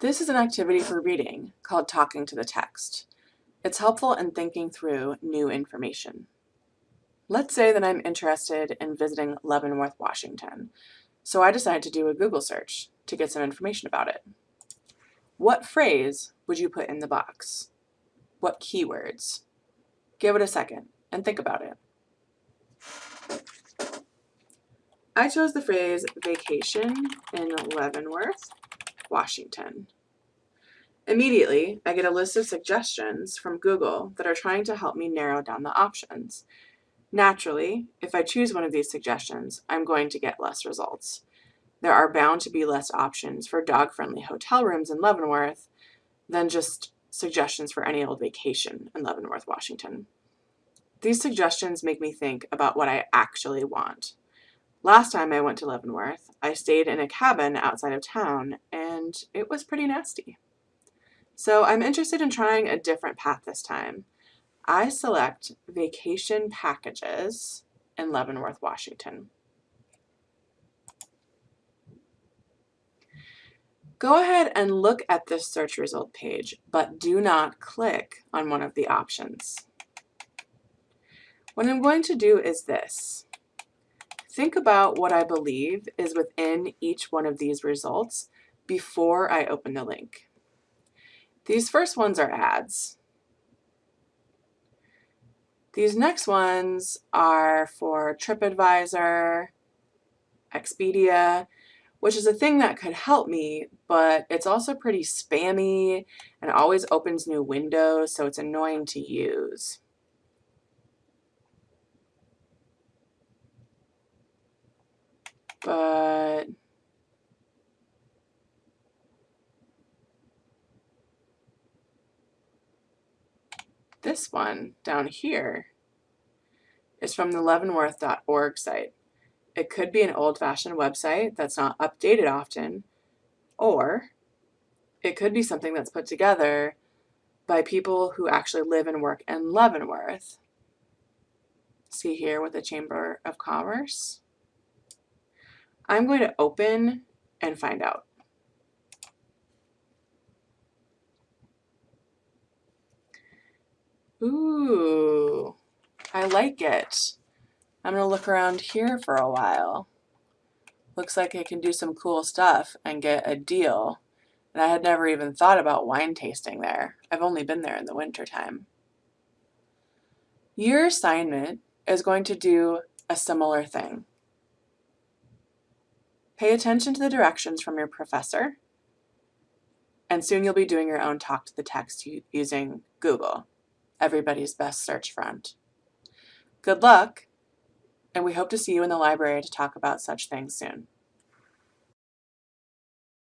This is an activity for reading called Talking to the Text. It's helpful in thinking through new information. Let's say that I'm interested in visiting Leavenworth, Washington, so I decide to do a Google search to get some information about it. What phrase would you put in the box? What keywords? Give it a second and think about it. I chose the phrase vacation in Leavenworth, Washington. Immediately, I get a list of suggestions from Google that are trying to help me narrow down the options. Naturally, if I choose one of these suggestions, I'm going to get less results. There are bound to be less options for dog-friendly hotel rooms in Leavenworth than just suggestions for any old vacation in Leavenworth, Washington. These suggestions make me think about what I actually want. Last time I went to Leavenworth, I stayed in a cabin outside of town, and it was pretty nasty. So I'm interested in trying a different path this time. I select Vacation Packages in Leavenworth, Washington. Go ahead and look at this search result page, but do not click on one of the options. What I'm going to do is this. Think about what I believe is within each one of these results before I open the link. These first ones are ads. These next ones are for TripAdvisor, Expedia, which is a thing that could help me, but it's also pretty spammy and always opens new windows, so it's annoying to use. But This one down here is from the leavenworth.org site. It could be an old-fashioned website that's not updated often, or it could be something that's put together by people who actually live and work in Leavenworth. See here with the Chamber of Commerce. I'm going to open and find out. Ooh, I like it. I'm going to look around here for a while. Looks like I can do some cool stuff and get a deal. And I had never even thought about wine tasting there. I've only been there in the winter time. Your assignment is going to do a similar thing. Pay attention to the directions from your professor, and soon you'll be doing your own talk to the text using Google everybody's best search friend. Good luck, and we hope to see you in the library to talk about such things soon.